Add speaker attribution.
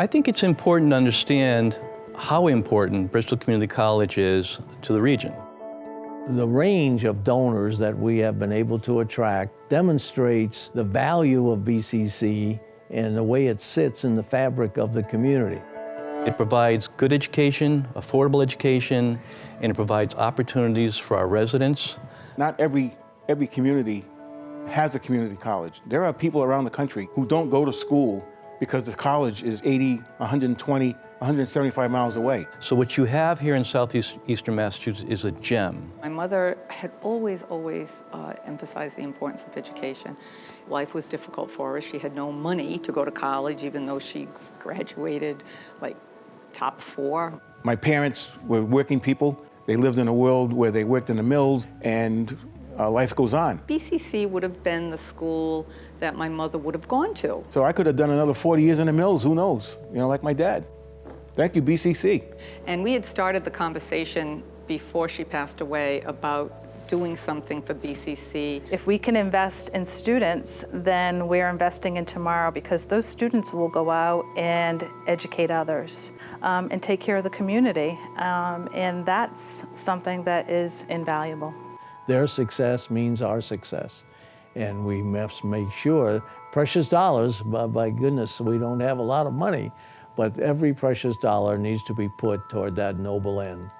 Speaker 1: I think it's important to understand how important Bristol Community College is to the region.
Speaker 2: The range of donors that we have been able to attract demonstrates the value of BCC and the way it sits in the fabric of the community.
Speaker 1: It provides good education, affordable education, and it provides opportunities for our residents.
Speaker 3: Not every, every community has a community college. There are people around the country who don't go to school because the college is 80, 120, 175 miles away.
Speaker 1: So what you have here in southeastern Massachusetts is a gem.
Speaker 4: My mother had always, always uh, emphasized the importance of education. Life was difficult for her. She had no money to go to college, even though she graduated like top four.
Speaker 3: My parents were working people. They lived in a world where they worked in the mills and uh, life goes on.
Speaker 4: BCC would have been the school that my mother would have gone to.
Speaker 3: So I could have done another 40 years in the mills, who knows, you know, like my dad. Thank you, BCC.
Speaker 4: And we had started the conversation before she passed away about doing something for BCC.
Speaker 5: If we can invest in students, then we're investing in tomorrow because those students will go out and educate others um, and take care of the community. Um, and that's something that is invaluable.
Speaker 2: Their success means our success. And we must make sure, precious dollars, by, by goodness, we don't have a lot of money, but every precious dollar needs to be put toward that noble end.